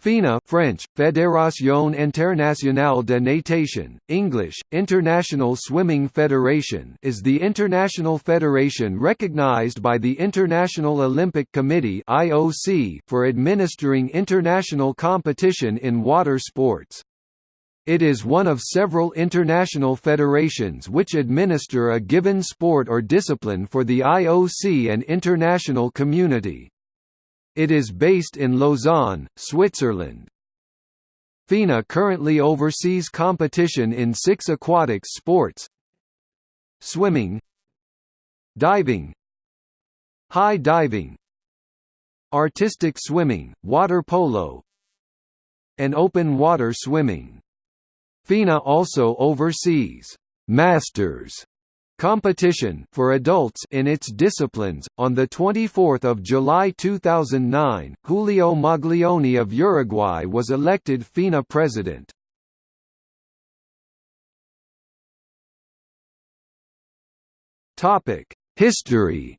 FINA French, Fédération Internationale de Natation, English, International Swimming Federation is the international federation recognized by the International Olympic Committee (IOC) for administering international competition in water sports. It is one of several international federations which administer a given sport or discipline for the IOC and international community. It is based in Lausanne, Switzerland. FINA currently oversees competition in six aquatic sports. Swimming. Diving. High diving. Artistic swimming, water polo. And open water swimming. FINA also oversees «Masters» competition for adults in its disciplines. On the 24th of July 2009, Julio Maglione of Uruguay was elected FINA president. Topic: History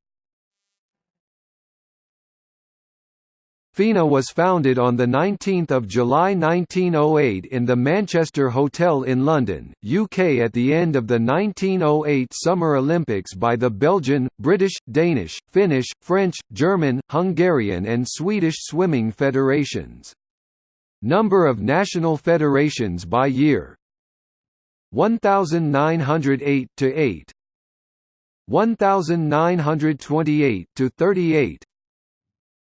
FINA was founded on 19 July 1908 in the Manchester Hotel in London, UK at the end of the 1908 Summer Olympics by the Belgian, British, Danish, Finnish, French, German, Hungarian and Swedish swimming federations. Number of national federations by year. 1908 to 8 1928 to 38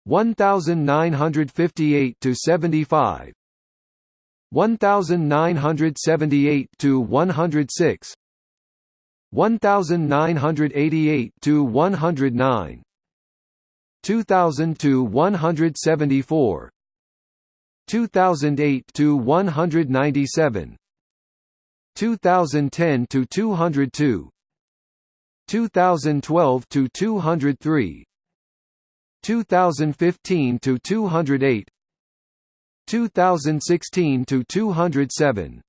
1958 to 75 1978 to 106 1988 to 109 2000 to 174 2008 to 197 2010 to 202 2012 to 203 2015 to 208 2016 to 207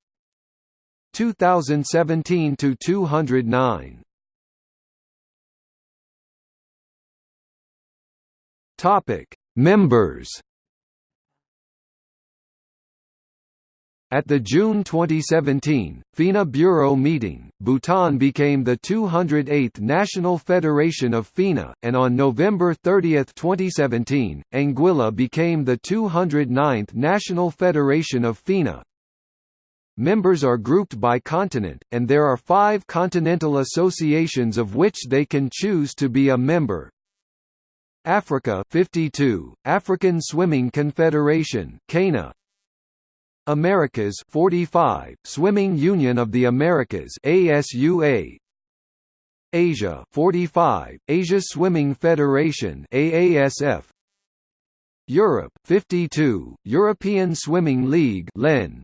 2017 to 209 Topic Members. At the June 2017, FINA Bureau meeting, Bhutan became the 208th National Federation of FINA, and on November 30, 2017, Anguilla became the 209th National Federation of FINA. Members are grouped by continent, and there are five continental associations of which they can choose to be a member. Africa 52, African Swimming Confederation Americas 45 Swimming Union of the Americas ASUA Asia 45 Asia Swimming Federation AASF Europe 52 European Swimming League LEN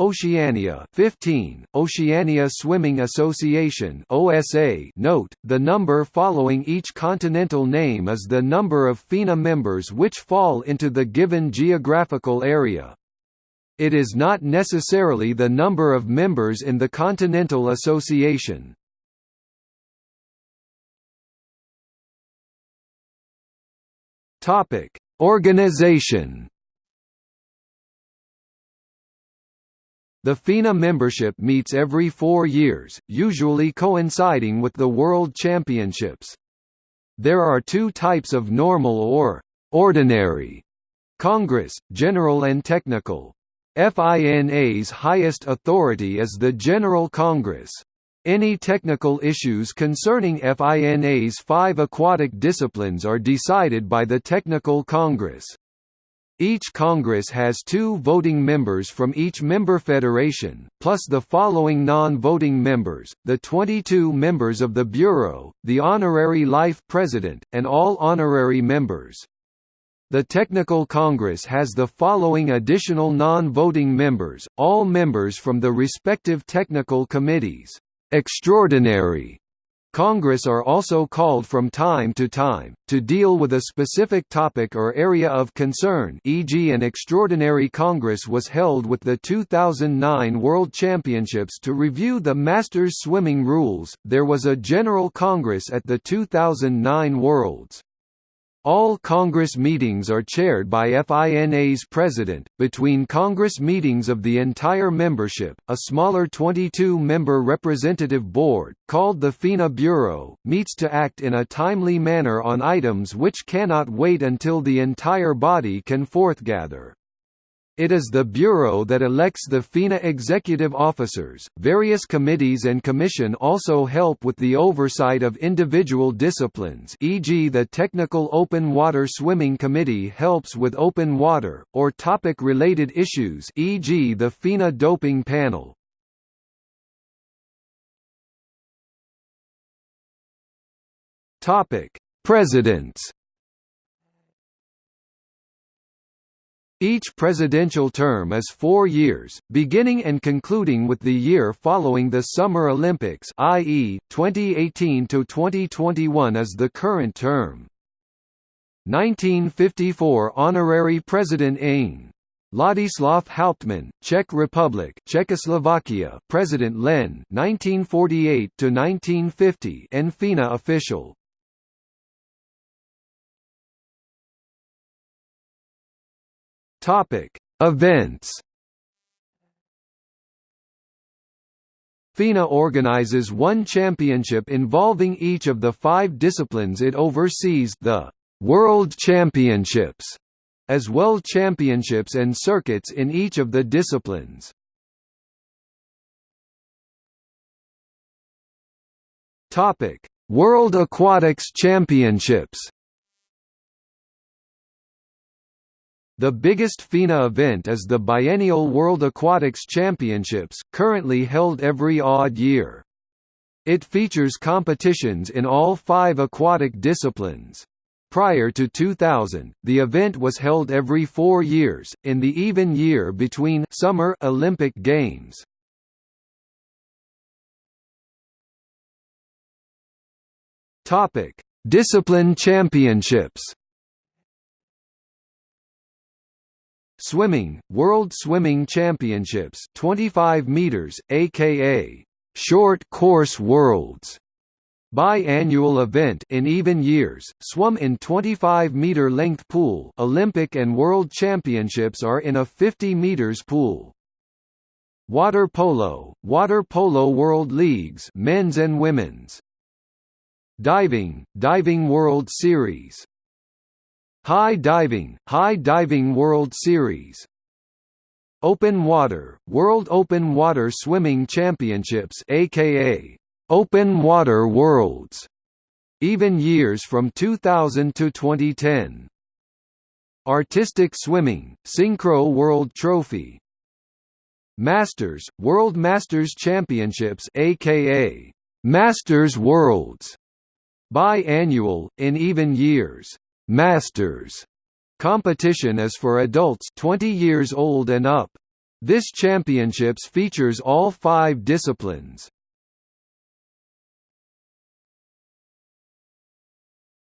Oceania 15 Oceania Swimming Association OSA Note the number following each continental name is the number of FINA members which fall into the given geographical area it is not necessarily the number of members in the Continental Association. Topic: Organization. The FINA membership meets every four years, usually coinciding with the World Championships. There are two types of normal or ordinary Congress, general and technical. FINA's highest authority is the General Congress. Any technical issues concerning FINA's five aquatic disciplines are decided by the Technical Congress. Each Congress has two voting members from each member federation, plus the following non-voting members, the 22 members of the Bureau, the Honorary Life President, and all honorary members. The Technical Congress has the following additional non-voting members, all members from the respective technical committees. Extraordinary Congress are also called from time to time, to deal with a specific topic or area of concern e.g. an Extraordinary Congress was held with the 2009 World Championships to review the Masters swimming rules, there was a General Congress at the 2009 Worlds. All Congress meetings are chaired by FINA's president. Between Congress meetings of the entire membership, a smaller 22 member representative board, called the FINA Bureau, meets to act in a timely manner on items which cannot wait until the entire body can forthgather. It is the Bureau that elects the FINA executive officers. Various committees and commission also help with the oversight of individual disciplines, e.g., the Technical Open Water Swimming Committee helps with open water, or topic related issues, e.g., the FINA Doping Panel. Topic: Presidents Each presidential term is four years, beginning and concluding with the year following the Summer Olympics i.e., 2018–2021 is the current term. 1954 Honorary President Ing. Ladislav Hauptmann, Czech Republic, Czechoslovakia, President Len, 1948 to 1950, and FINA official. Topic: Events. FINA organizes one championship involving each of the five disciplines it oversees the «World Championships», as well championships and circuits in each of the disciplines. World Aquatics Championships The biggest FINA event is the biennial World Aquatics Championships, currently held every odd year. It features competitions in all five aquatic disciplines. Prior to 2000, the event was held every four years, in the even year between Summer Olympic Games. Discipline championships Swimming, World Swimming Championships 25 meters, aka Short Course Worlds Biannual event in even years, swum in 25-meter length pool Olympic and World Championships are in a 50 meters pool. Water polo, Water polo World Leagues men's and women's. Diving, Diving World Series High Diving, High Diving World Series. Open Water, World Open Water Swimming Championships aka Open Water Worlds. Even years from 2000 to 2010 Artistic Swimming, Synchro World Trophy. Masters, World Masters Championships aka Masters Worlds. Biannual, in even years Masters competition is for adults 20 years old and up. This championships features all five disciplines.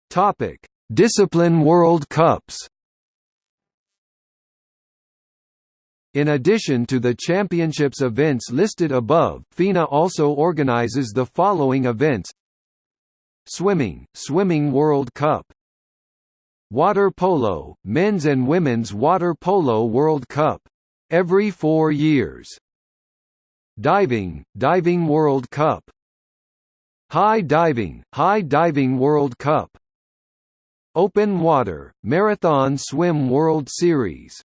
Topic: Discipline World Cups. In addition to the championships events listed above, FINA also organizes the following events Swimming, Swimming World Cup Water polo, men's and women's water polo World Cup. Every four years. Diving, Diving World Cup. High diving, High diving World Cup. Open water, Marathon Swim World Series.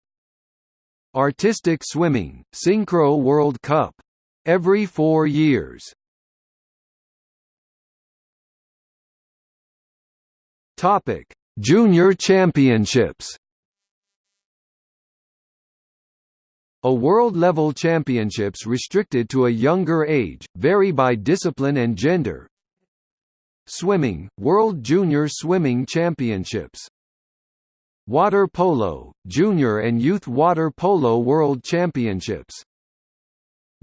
Artistic swimming, Synchro World Cup. Every four years. Topic Junior Championships. A world-level championships restricted to a younger age, vary by discipline and gender. Swimming, World Junior Swimming Championships. Water polo, Junior and Youth Water Polo World Championships.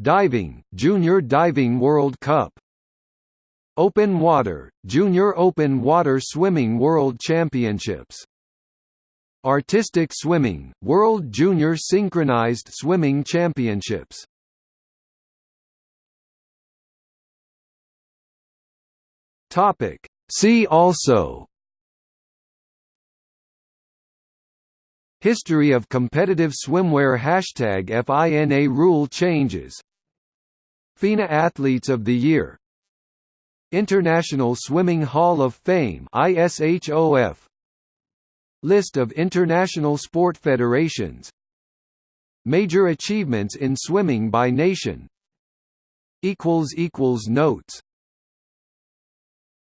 Diving, Junior Diving World Cup Open Water, Junior Open Water Swimming World Championships. Artistic Swimming, World Junior Synchronized Swimming Championships. Topic. See also. History of competitive swimwear Hashtag FINA rule changes. FINA Athletes of the Year International Swimming Hall of Fame ISHOF List of international sport federations. Major achievements in swimming by nation. Equals equals Notes